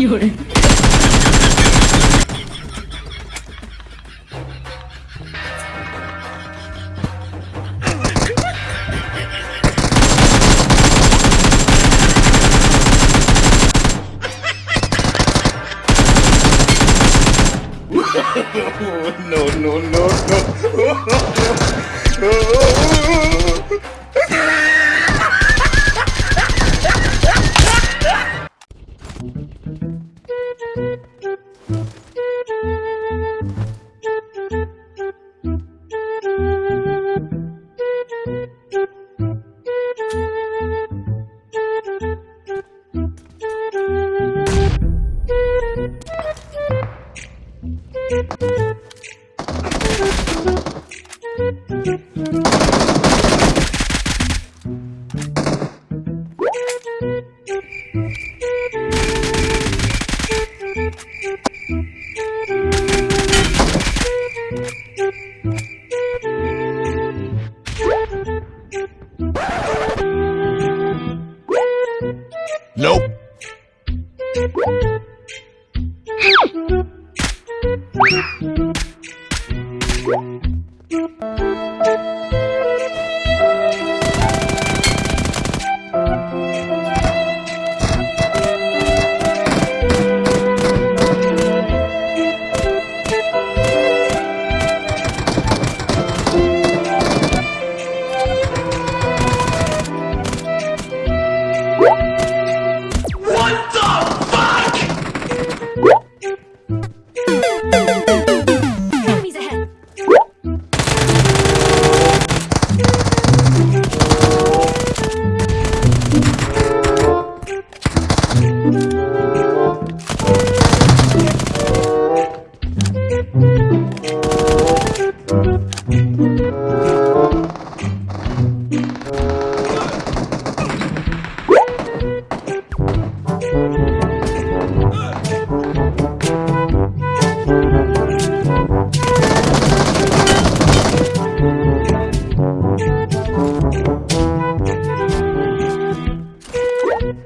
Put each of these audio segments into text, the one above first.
有人。no, no, no, no. Nope.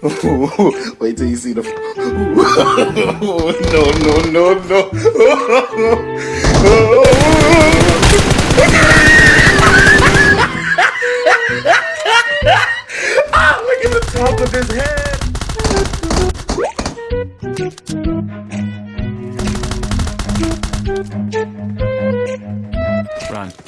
Wait till you see the. no, no, no, no. look at the top of his head. Run.